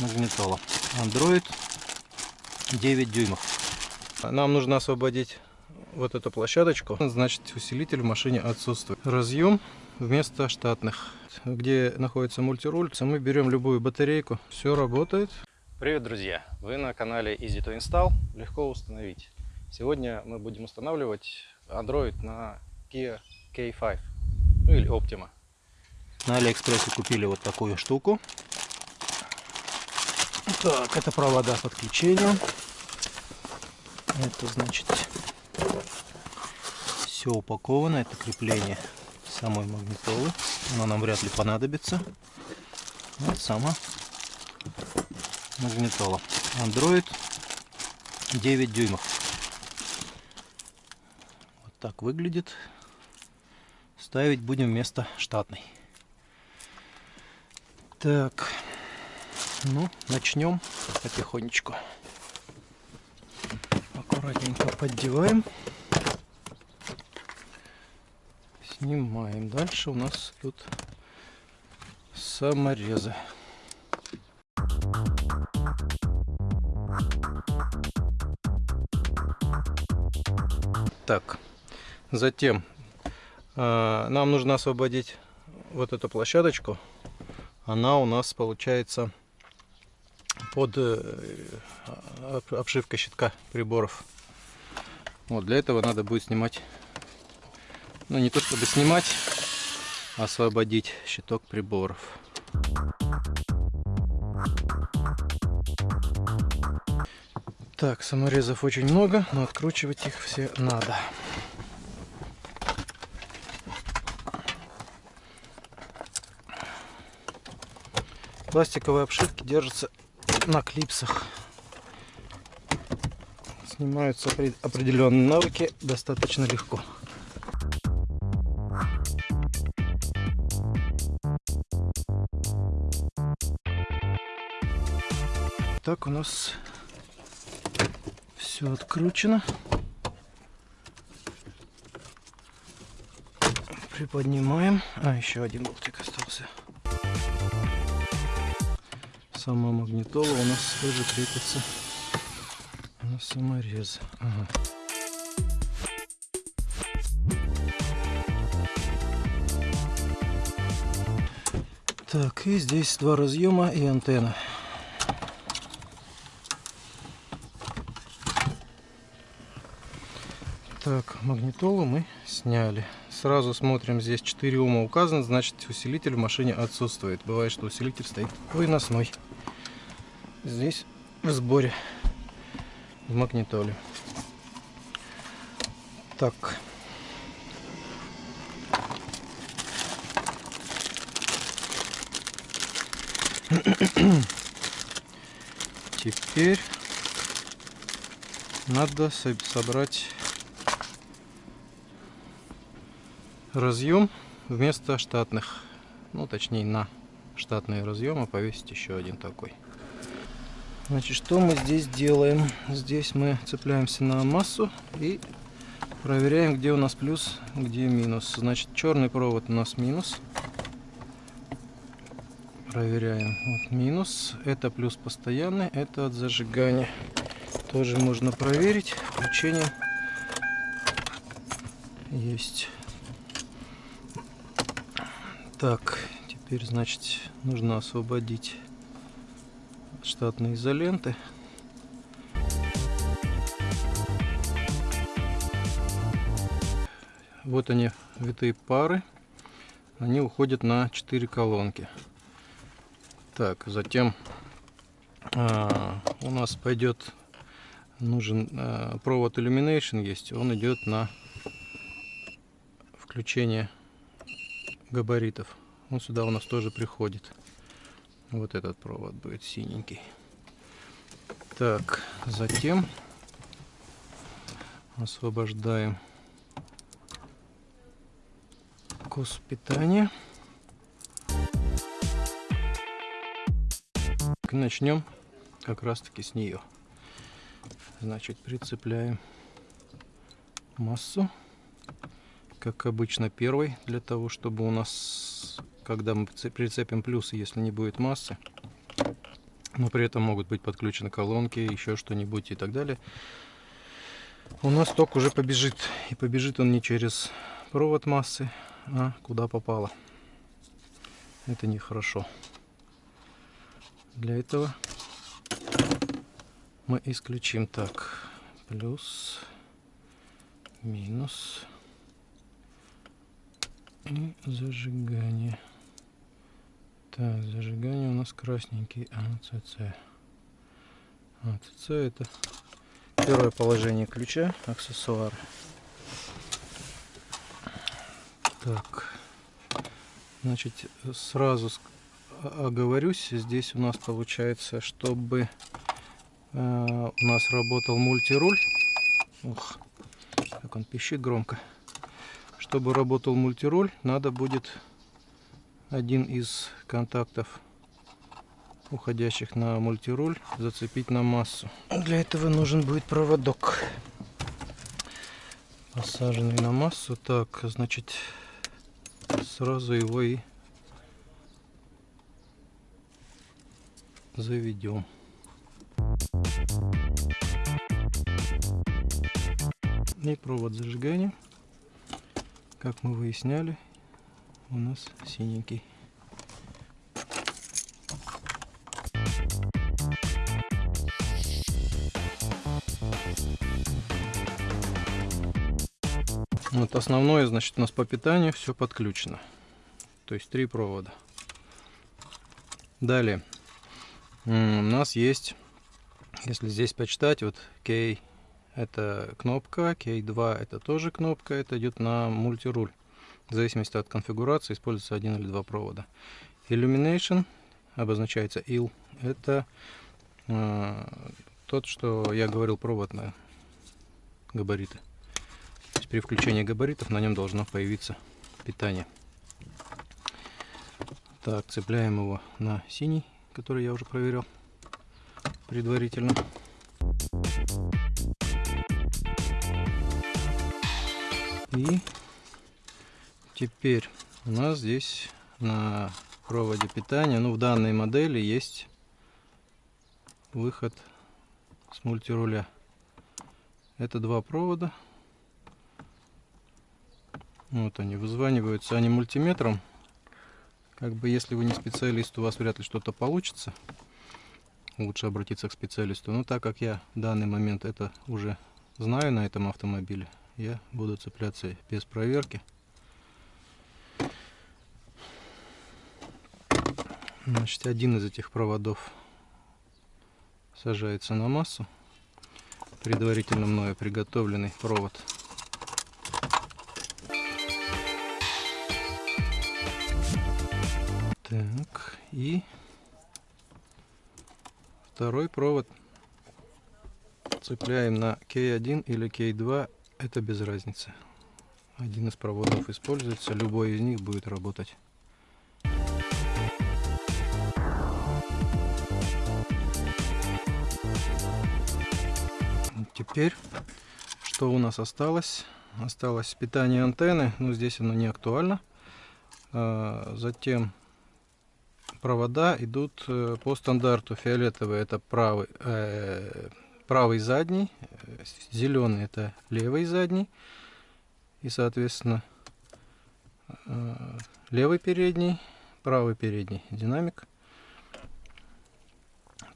магнитола. Android 9 дюймов. Нам нужно освободить вот эту площадочку. Значит, усилитель в машине отсутствует. Разъем вместо штатных. Где находится мультируль, мы берем любую батарейку. Все работает. Привет, друзья! Вы на канале Easy to Install. Легко установить. Сегодня мы будем устанавливать Android на Kia K5 ну или Optima. На Алиэкспрессе купили вот такую штуку. Так, это провода подключения. Это значит все упаковано. Это крепление самой магнитолы. Оно нам вряд ли понадобится. Вот сама магнитола. Android 9 дюймов. Вот так выглядит. Ставить будем вместо штатной. Так, ну, начнем потихонечку. Аккуратненько поддеваем. Снимаем. Дальше у нас тут саморезы. Так, затем э, нам нужно освободить вот эту площадочку она у нас получается под э, обшивкой щитка приборов. Вот для этого надо будет снимать, ну не то чтобы снимать, а освободить щиток приборов. Так, саморезов очень много, но откручивать их все надо. Пластиковые обшивки держатся на клипсах. Снимаются определенные навыки достаточно легко. Так у нас все откручено. Приподнимаем. А, еще один болтик остался сама магнитола у нас тоже крепится на саморез. Ага. Так, и здесь два разъема и антенна. Так, магнитолу мы сняли. Сразу смотрим, здесь 4 ума указано, значит усилитель в машине отсутствует. Бывает, что усилитель стоит выносной здесь в сборе в магнитоле. Так. Теперь надо собрать разъем вместо штатных. Ну, точнее, на штатные разъемы повесить еще один такой. Значит, что мы здесь делаем? Здесь мы цепляемся на массу и проверяем, где у нас плюс, где минус. Значит, черный провод у нас минус. Проверяем. Вот минус. Это плюс постоянный, это от зажигания. Тоже можно проверить. Включение есть. Так, теперь, значит, нужно освободить штатной изоленты. Вот они, витые пары. Они уходят на 4 колонки. Так, затем а, у нас пойдет нужен а, провод Illumination есть. Он идет на включение габаритов. Он сюда у нас тоже приходит. Вот этот провод будет синенький. Так, затем освобождаем кус питания. Начнем как раз таки с нее. Значит, прицепляем массу, как обычно первой, для того, чтобы у нас когда мы прицепим плюсы, если не будет массы, но при этом могут быть подключены колонки, еще что-нибудь и так далее. У нас ток уже побежит. И побежит он не через провод массы, а куда попало. Это нехорошо. Для этого мы исключим так. Плюс, минус и зажигание. Так, зажигание у нас красненький АЦЦ. АЦЦ это первое положение ключа, аксессуар. Так, значит, сразу оговорюсь, здесь у нас получается, чтобы э, у нас работал мультируль. Ух, как он пищит громко. Чтобы работал мультируль, надо будет один из контактов уходящих на мультируль зацепить на массу. Для этого нужен будет проводок посаженный на массу. Так, значит, сразу его и заведем. И провод зажигания, как мы выясняли, у нас синенький. Вот основное, значит, у нас по питанию все подключено. То есть три провода. Далее. У нас есть, если здесь почитать, вот K это кнопка, K2 это тоже кнопка, это идет на мультируль. В зависимости от конфигурации используется один или два провода. Illumination обозначается IL. Это э, тот, что я говорил, провод на габариты. То есть при включении габаритов на нем должно появиться питание. Так, цепляем его на синий, который я уже проверил предварительно. И Теперь у нас здесь на проводе питания, ну в данной модели есть выход с мультируля. Это два провода. Вот они вызваниваются, они мультиметром. Как бы если вы не специалист, у вас вряд ли что-то получится. Лучше обратиться к специалисту. Но так как я в данный момент это уже знаю на этом автомобиле, я буду цепляться без проверки. Значит, один из этих проводов сажается на массу. Предварительно мною приготовленный провод. Так, и второй провод цепляем на K1 или K2, это без разницы. Один из проводов используется, любой из них будет работать. Теперь, что у нас осталось? Осталось питание антенны, но здесь оно не актуально. А, затем провода идут э, по стандарту. Фиолетовый это правый, э, правый задний, зеленый это левый задний. И, соответственно, э, левый передний, правый передний динамик.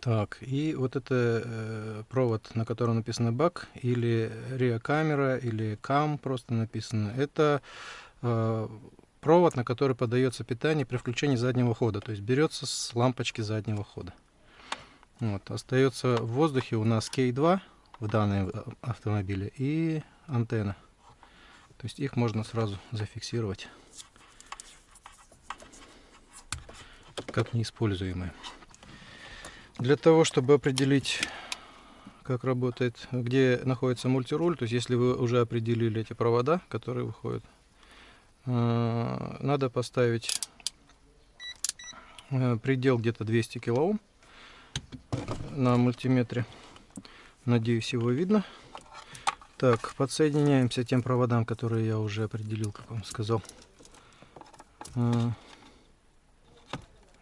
Так, и вот это э, провод, на котором написано бак, или RIA камера, или CAM просто написано. Это э, провод, на который подается питание при включении заднего хода. То есть берется с лампочки заднего хода. Вот, остается в воздухе у нас K2 в данном автомобиле и антенна. То есть их можно сразу зафиксировать как неиспользуемые. Для того, чтобы определить, как работает, где находится мультируль, то есть если вы уже определили эти провода, которые выходят, э, надо поставить э, предел где-то 200 килоом на мультиметре. Надеюсь, его видно. Так, подсоединяемся тем проводам, которые я уже определил, как вам сказал. Э,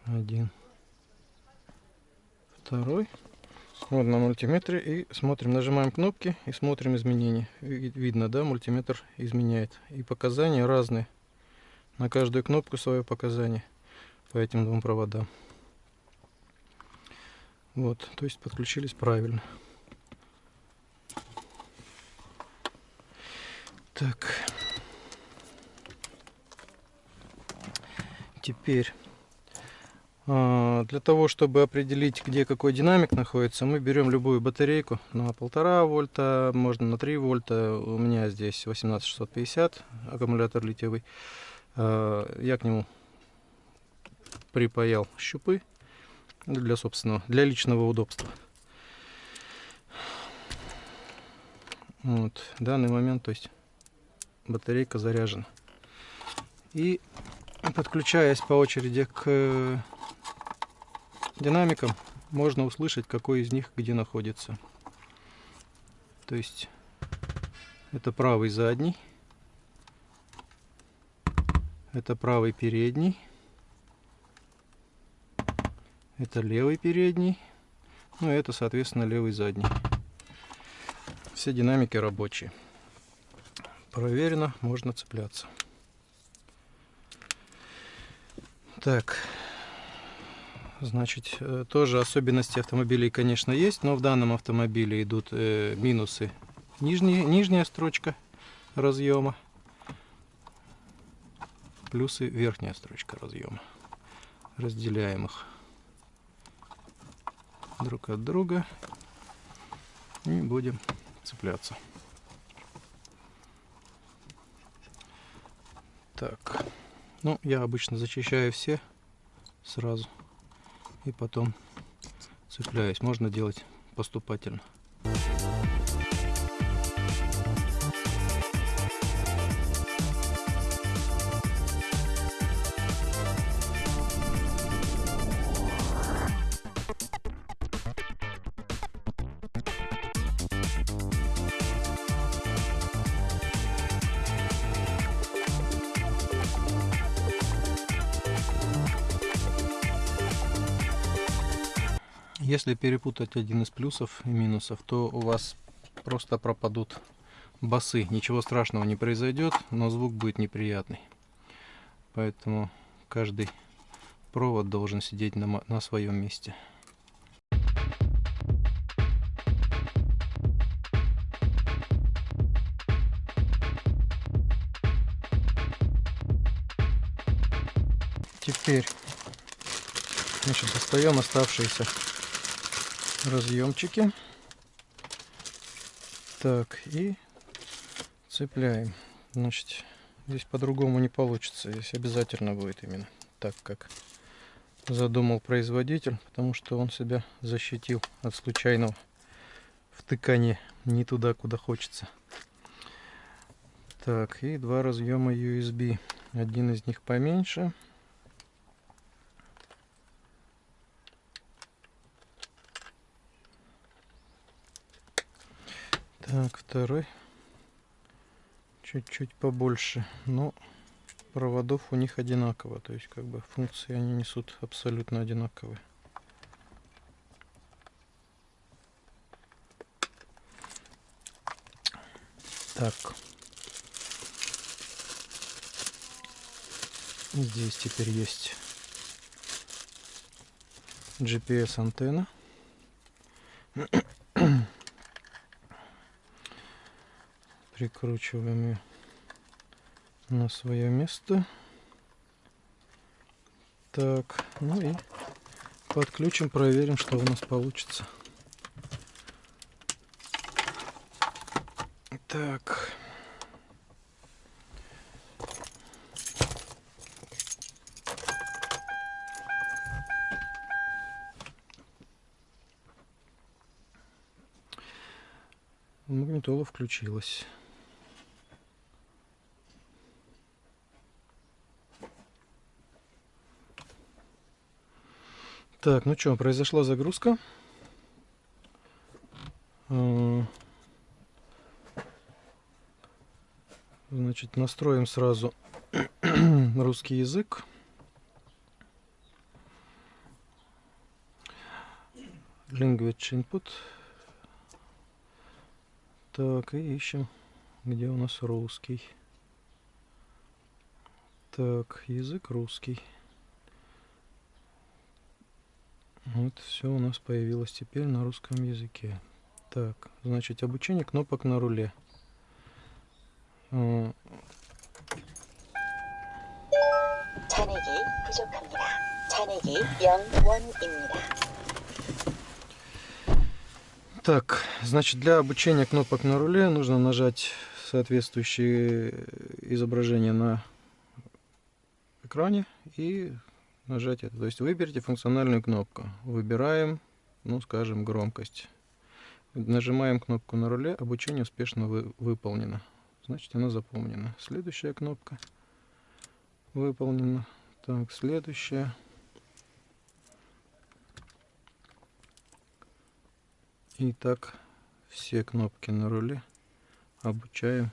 один второй. Вот на мультиметре и смотрим, нажимаем кнопки и смотрим изменения. Видно, да, мультиметр изменяет. И показания разные. На каждую кнопку свое показание по этим двум проводам. Вот, то есть подключились правильно. Так. Теперь для того, чтобы определить, где какой динамик находится, мы берем любую батарейку на полтора вольта, можно на 3 вольта. У меня здесь 18650 аккумулятор литиевый. А, я к нему припаял щупы для собственного, для личного удобства. Вот, в данный момент, то есть батарейка заряжена. И подключаясь по очереди к динамикам, можно услышать, какой из них где находится. То есть это правый задний, это правый передний, это левый передний, ну и это, соответственно, левый задний. Все динамики рабочие. Проверено, можно цепляться. Так, значит, э, тоже особенности автомобилей, конечно, есть, но в данном автомобиле идут э, минусы. Нижняя, нижняя строчка разъема, плюсы верхняя строчка разъема. Разделяем их друг от друга и будем цепляться. Так, ну я обычно зачищаю все сразу и потом цепляюсь. Можно делать поступательно. Если перепутать один из плюсов и минусов, то у вас просто пропадут басы. Ничего страшного не произойдет, но звук будет неприятный. Поэтому каждый провод должен сидеть на, на своем месте. Теперь значит, достаем оставшиеся разъемчики. Так, и цепляем. Значит, здесь по-другому не получится. Здесь обязательно будет именно так, как задумал производитель, потому что он себя защитил от случайного втыкания не туда, куда хочется. Так, и два разъема USB. Один из них поменьше, Так, второй. Чуть-чуть побольше. Но проводов у них одинаково. То есть, как бы, функции они несут абсолютно одинаковые. Так. Здесь теперь есть GPS прикручиваем ее на свое место. Так, ну и подключим, проверим, что у нас получится. Так. Магнитола включилась. Так, ну что, произошла загрузка. А, значит, настроим сразу русский язык. Language input. Так, и ищем, где у нас русский. Так, язык русский. Вот все у нас появилось теперь на русском языке. Так, значит, обучение кнопок на руле. Э, так, значит, для обучения кнопок на руле нужно нажать соответствующее изображение на экране и нажать это. То есть выберите функциональную кнопку. Выбираем, ну, скажем, громкость. Нажимаем кнопку на руле, обучение успешно вы, выполнено. Значит, она заполнена. Следующая кнопка выполнена. Так, следующая. И так все кнопки на руле обучаем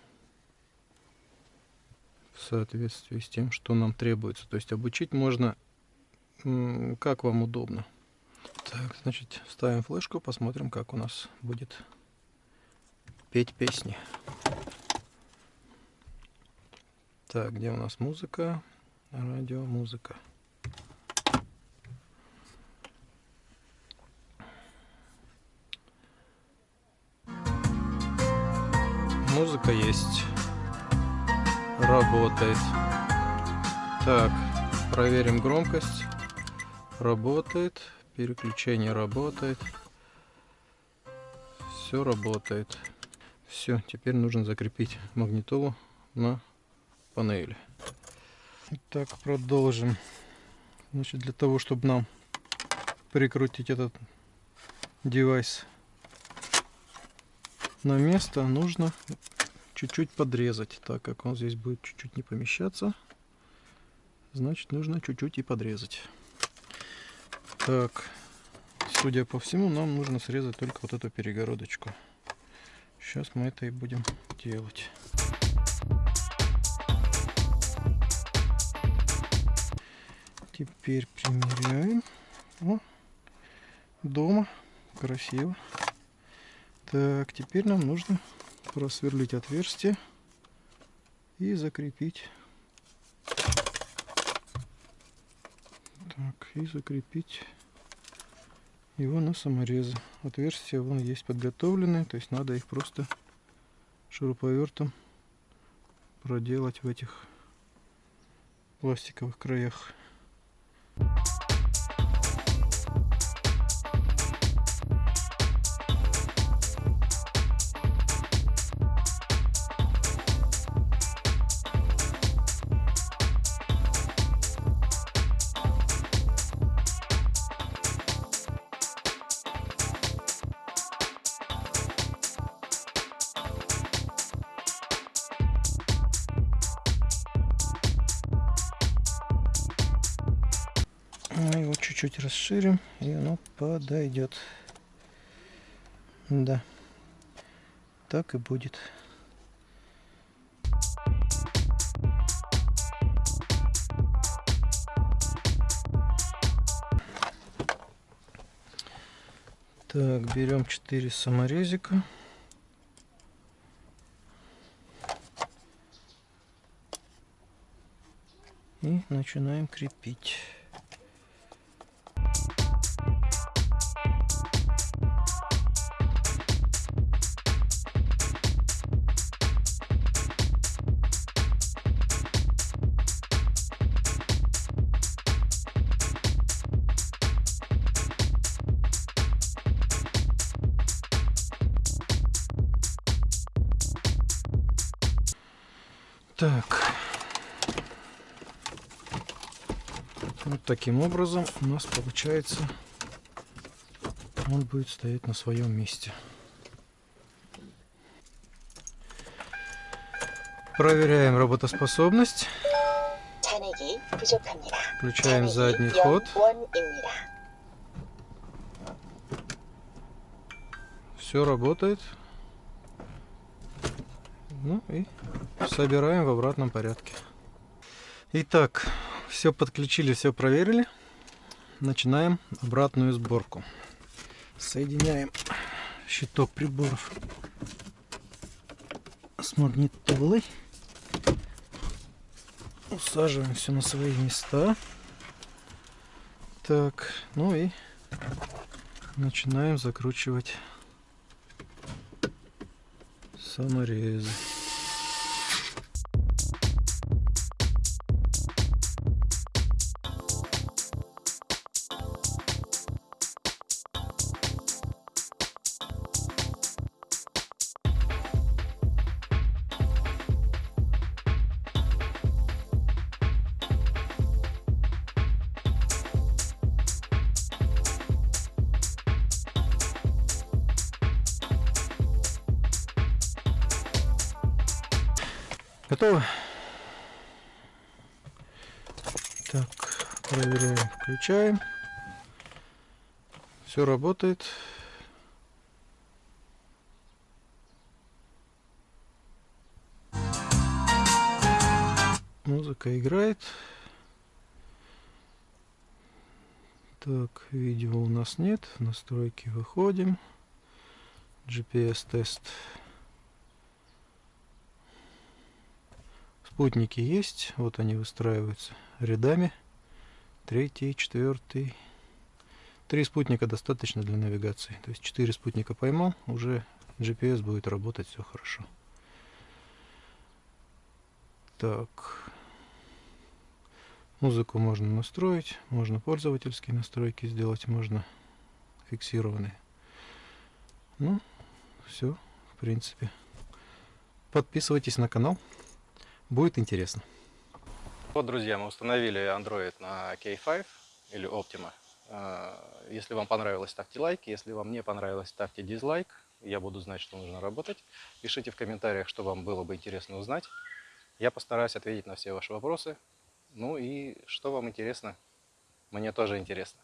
в соответствии с тем, что нам требуется. То есть обучить можно как вам удобно. Так, значит, ставим флешку, посмотрим, как у нас будет петь песни. Так, где у нас музыка? Радио, музыка. Музыка есть. Работает. Так, проверим громкость. Работает. Переключение работает. Все работает. Все, теперь нужно закрепить магнитолу на панели. Итак, продолжим. Значит, для того, чтобы нам прикрутить этот девайс на место, нужно чуть-чуть подрезать, так как он здесь будет чуть-чуть не помещаться. Значит, нужно чуть-чуть и подрезать. Так, судя по всему, нам нужно срезать только вот эту перегородочку. Сейчас мы это и будем делать. Теперь примеряем. О, дома. Красиво. Так, теперь нам нужно просверлить отверстие и закрепить. Так, и закрепить его на саморезы. Отверстия вон есть подготовленные, то есть надо их просто шуруповертом проделать в этих пластиковых краях. Мы его чуть-чуть расширим, и оно подойдет. Да, так и будет. Так, берем 4 саморезика. И начинаем крепить. Таким образом у нас получается он будет стоять на своем месте. Проверяем работоспособность. Включаем задний ход. Все работает. Ну и собираем в обратном порядке. Итак, все подключили, все проверили. Начинаем обратную сборку. Соединяем щиток приборов с магнитолой. Усаживаем все на свои места. Так, ну и начинаем закручивать саморезы. Готово? Так, проверяем, включаем. Все работает. Музыка играет. Так, видео у нас нет. В настройки выходим. GPS Спутники есть, вот они выстраиваются рядами. Третий, четвертый. Три спутника достаточно для навигации. То есть четыре спутника поймал, уже GPS будет работать все хорошо. Так. Музыку можно настроить, можно пользовательские настройки сделать, можно фиксированные. Ну, все, в принципе. Подписывайтесь на канал. Будет интересно. Вот, друзья, мы установили Android на K5 или Optima. А, если вам понравилось, ставьте лайк. Если вам не понравилось, ставьте дизлайк. Я буду знать, что нужно работать. Пишите в комментариях, что вам было бы интересно узнать. Я постараюсь ответить на все ваши вопросы. Ну и что вам интересно, мне тоже интересно.